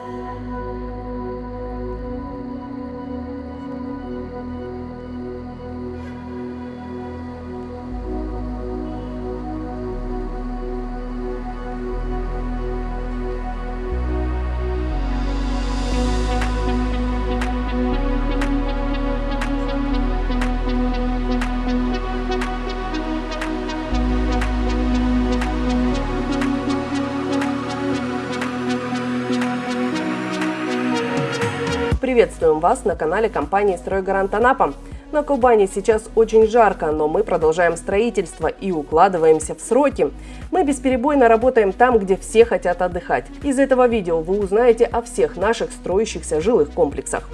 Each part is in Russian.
Música Приветствуем вас на канале компании «Стройгарант Анапа». На Кубани сейчас очень жарко, но мы продолжаем строительство и укладываемся в сроки. Мы бесперебойно работаем там, где все хотят отдыхать. Из этого видео вы узнаете о всех наших строящихся жилых комплексах.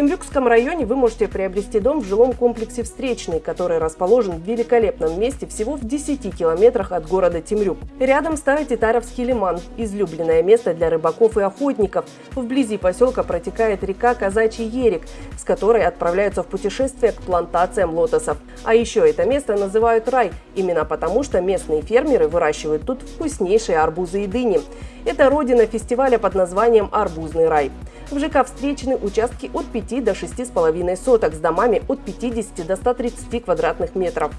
Темрюкском районе вы можете приобрести дом в жилом комплексе «Встречный», который расположен в великолепном месте всего в 10 километрах от города Темрюк. Рядом Старотитаровский лиман – излюбленное место для рыбаков и охотников. Вблизи поселка протекает река Казачий Ерик, с которой отправляются в путешествие к плантациям лотосов. А еще это место называют рай, именно потому что местные фермеры выращивают тут вкуснейшие арбузы и дыни. Это родина фестиваля под названием «Арбузный рай». В ЖК встречены участки от 5 до 6,5 соток с домами от 50 до 130 квадратных метров.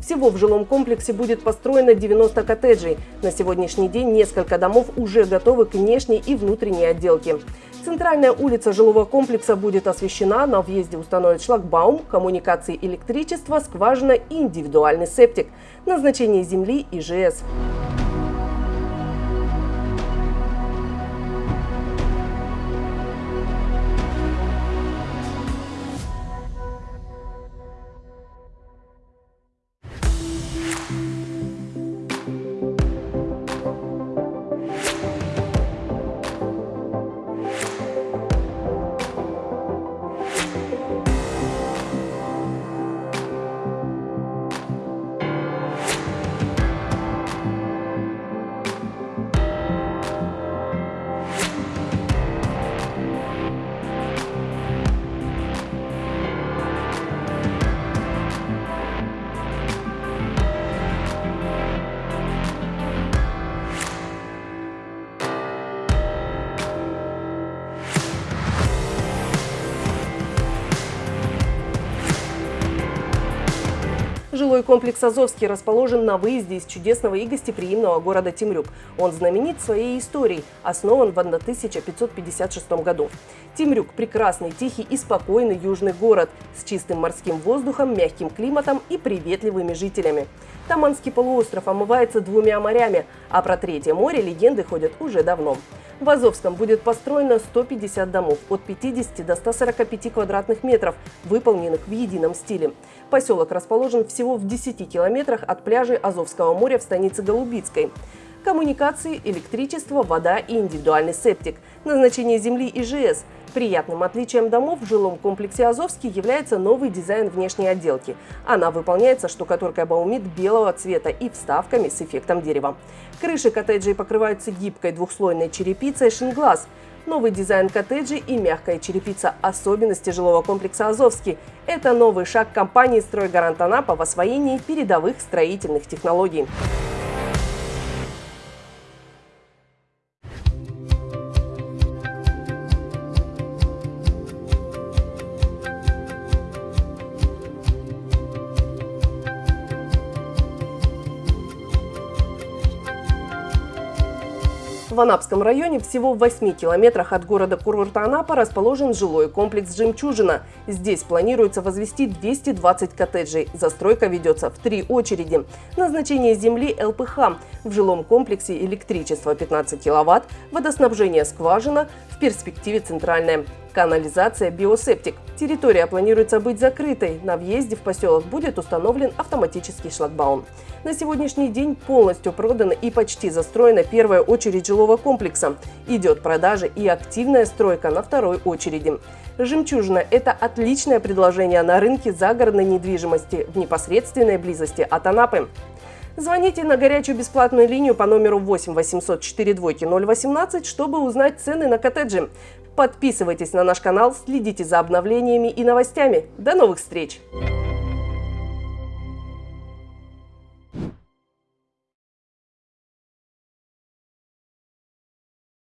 Всего в жилом комплексе будет построено 90 коттеджей. На сегодняшний день несколько домов уже готовы к внешней и внутренней отделке. Центральная улица жилого комплекса будет освещена, на въезде установят шлагбаум, коммуникации электричества, скважина и индивидуальный септик. Назначение земли и ЖС. Жилой комплекс «Азовский» расположен на выезде из чудесного и гостеприимного города Темрюк. Он знаменит своей историей, основан в 1556 году. Темрюк – прекрасный, тихий и спокойный южный город с чистым морским воздухом, мягким климатом и приветливыми жителями. Таманский полуостров омывается двумя морями, а про Третье море легенды ходят уже давно. В Азовском будет построено 150 домов от 50 до 145 квадратных метров, выполненных в едином стиле. Поселок расположен всего в 10 километрах от пляжей Азовского моря в станице Голубицкой коммуникации, электричество, вода и индивидуальный септик. Назначение земли ИЖС. Приятным отличием домов в жилом комплексе «Азовский» является новый дизайн внешней отделки. Она выполняется штукатуркой баумит белого цвета и вставками с эффектом дерева. Крыши коттеджей покрываются гибкой двухслойной черепицей «Шинглаз». Новый дизайн коттеджей и мягкая черепица – особенности жилого комплекса «Азовский». Это новый шаг компании «Стройгарант Анапа» в освоении передовых строительных технологий. В Анапском районе всего в 8 километрах от города-курорта Анапа расположен жилой комплекс «Жемчужина». Здесь планируется возвести 220 коттеджей. Застройка ведется в три очереди. Назначение земли – ЛПХ. В жилом комплексе электричество 15 киловатт, водоснабжение скважина, в перспективе центральная. Канализация «Биосептик». Территория планируется быть закрытой. На въезде в поселок будет установлен автоматический шлагбаум. На сегодняшний день полностью продана и почти застроена первая очередь жилого комплекса. Идет продажа и активная стройка на второй очереди. «Жемчужина» – это отличное предложение на рынке загородной недвижимости в непосредственной близости от Анапы. Звоните на горячую бесплатную линию по номеру 8 800 42 018, чтобы узнать цены на коттеджи. Подписывайтесь на наш канал, следите за обновлениями и новостями. До новых встреч!